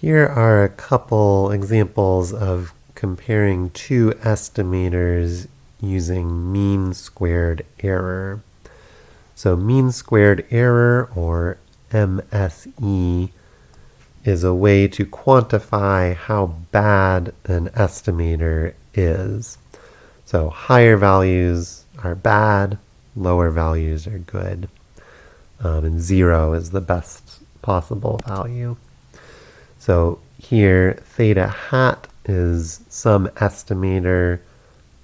Here are a couple examples of comparing two estimators using mean squared error. So mean squared error, or MSE, is a way to quantify how bad an estimator is. So higher values are bad, lower values are good, um, and zero is the best possible value. So here theta hat is some estimator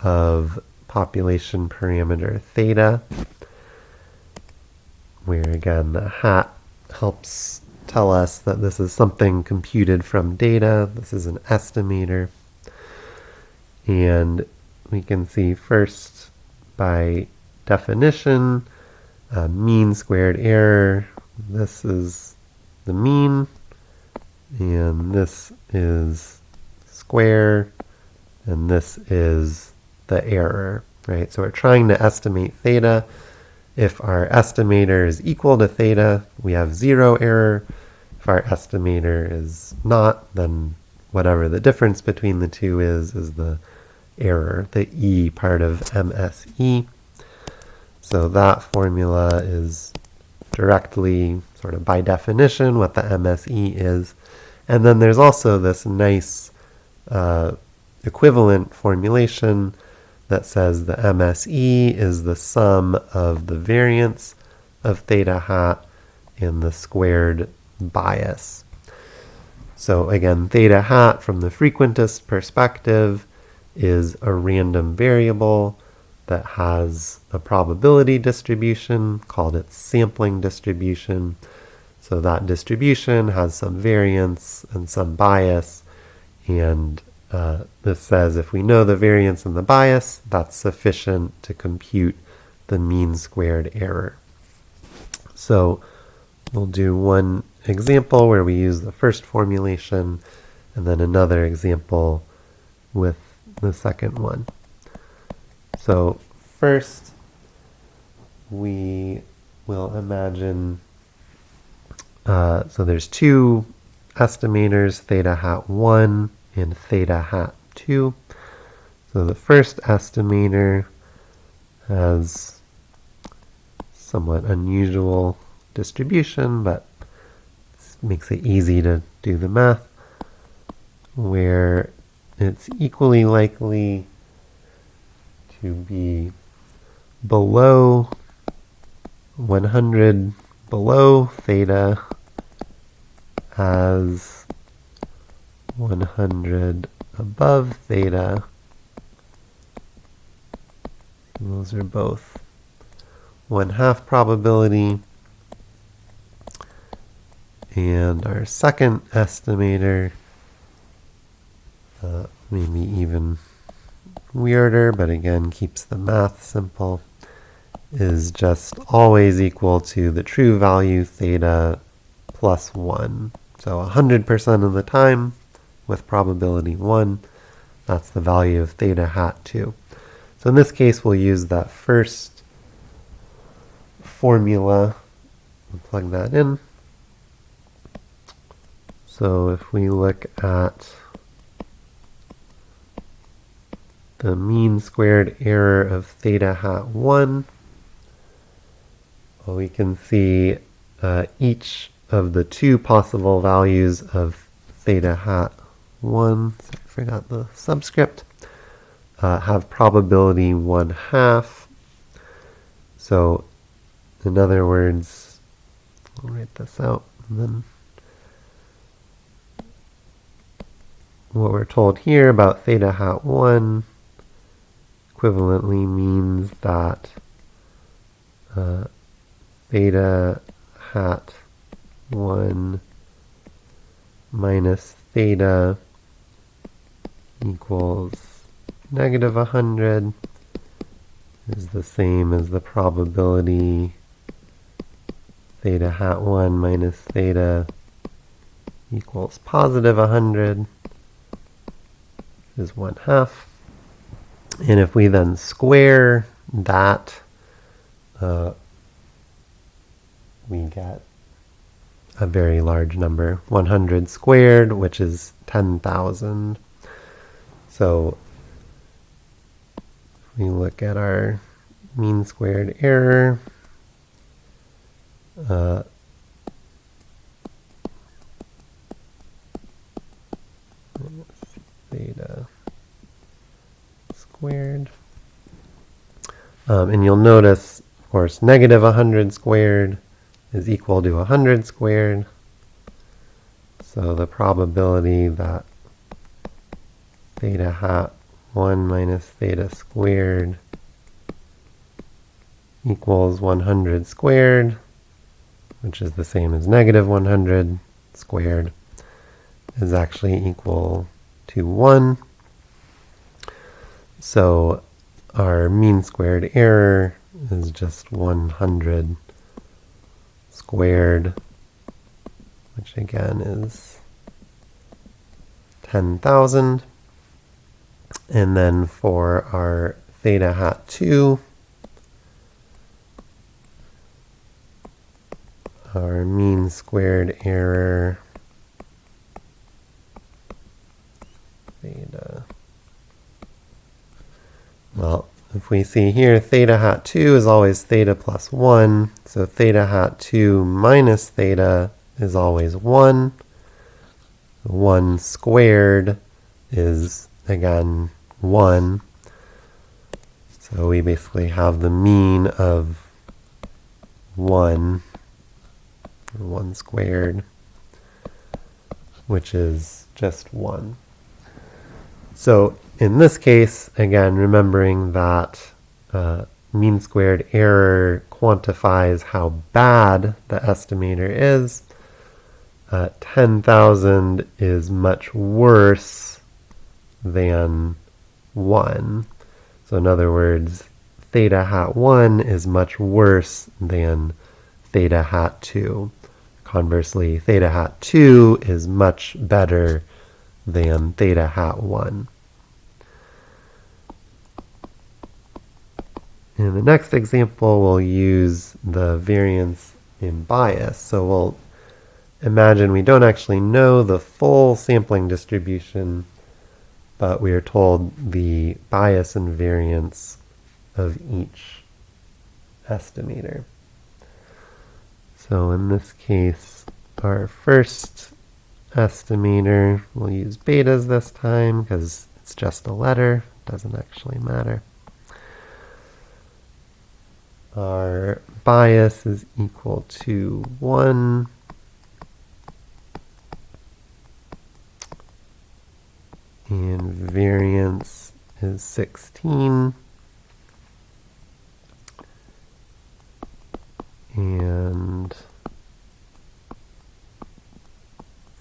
of population parameter theta, where again the hat helps tell us that this is something computed from data. This is an estimator. And we can see first by definition, uh, mean squared error. This is the mean and this is square, and this is the error, right? So we're trying to estimate theta. If our estimator is equal to theta, we have zero error. If our estimator is not, then whatever the difference between the two is, is the error, the E part of MSE. So that formula is directly, sort of by definition, what the MSE is. And then there's also this nice uh, equivalent formulation that says the MSE is the sum of the variance of theta hat and the squared bias. So again, theta hat from the frequentist perspective is a random variable that has a probability distribution called its sampling distribution. So that distribution has some variance and some bias. And uh, this says if we know the variance and the bias, that's sufficient to compute the mean squared error. So we'll do one example where we use the first formulation and then another example with the second one. So first we will imagine uh, so there's two estimators, theta hat 1 and theta hat 2. So the first estimator has somewhat unusual distribution, but makes it easy to do the math, where it's equally likely to be below 100 below theta as 100 above theta. Those are both 1 half probability. And our second estimator, uh, maybe even weirder, but again keeps the math simple, is just always equal to the true value theta plus 1. So 100% of the time with probability 1, that's the value of theta hat 2. So in this case, we'll use that first formula and plug that in. So if we look at the mean squared error of theta hat 1, well, we can see uh, each of the two possible values of theta hat 1, I forgot the subscript, uh, have probability 1 half. So in other words, I'll write this out and then what we're told here about theta hat 1 equivalently means that uh, theta hat 1 minus theta equals negative 100 is the same as the probability theta hat 1 minus theta equals positive 100 is 1 half. And if we then square that, uh, we get a very large number. 100 squared, which is 10,000. So if we look at our mean squared error. Uh, theta squared. Um, and you'll notice, of course, negative 100 squared is equal to 100 squared. So the probability that theta hat 1 minus theta squared equals 100 squared, which is the same as negative 100 squared, is actually equal to 1. So our mean squared error is just 100 squared, which again is 10,000. And then for our theta hat 2, our mean squared error theta. Well, we see here, theta hat 2 is always theta plus 1. So theta hat 2 minus theta is always 1. 1 squared is, again, 1. So we basically have the mean of 1, 1 squared, which is just 1. So in this case, again, remembering that uh, mean squared error quantifies how bad the estimator is, uh, 10,000 is much worse than 1. So in other words, theta hat 1 is much worse than theta hat 2. Conversely, theta hat 2 is much better than theta hat 1. In the next example, we'll use the variance in bias. So we'll imagine we don't actually know the full sampling distribution, but we are told the bias and variance of each estimator. So in this case, our first estimator, we'll use betas this time because it's just a letter, doesn't actually matter. Our bias is equal to 1 and variance is 16 and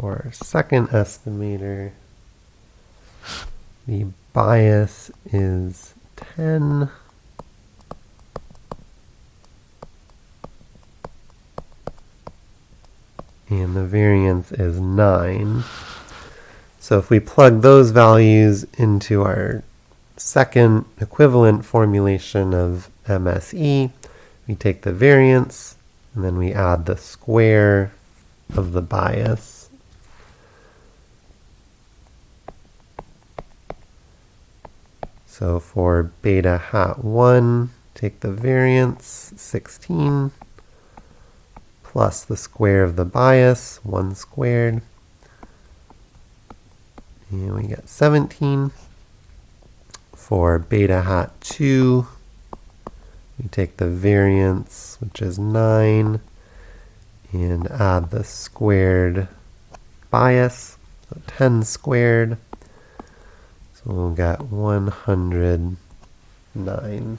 for our second estimator the bias is 10 and the variance is 9. So if we plug those values into our second equivalent formulation of MSE, we take the variance and then we add the square of the bias. So for beta hat 1, take the variance, 16 plus the square of the bias, 1 squared. And we get 17. For beta hat 2, we take the variance, which is 9, and add the squared bias, so 10 squared. So we'll get 109.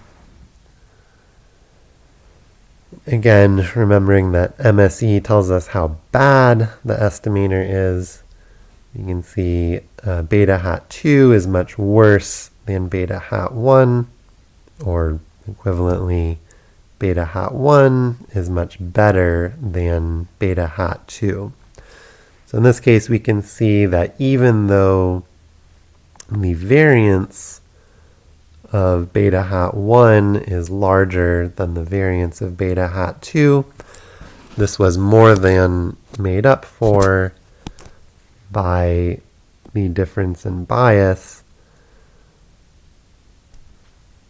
Again, remembering that MSE tells us how bad the estimator is. You can see uh, beta hat 2 is much worse than beta hat 1, or equivalently, beta hat 1 is much better than beta hat 2. So in this case, we can see that even though the variance of beta hat 1 is larger than the variance of beta hat 2, this was more than made up for by the difference in bias,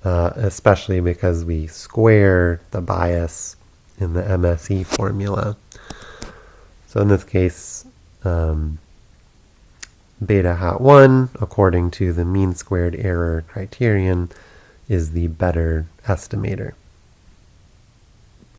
uh, especially because we square the bias in the MSE formula. So in this case, um, beta hat 1, according to the mean squared error criterion, is the better estimator.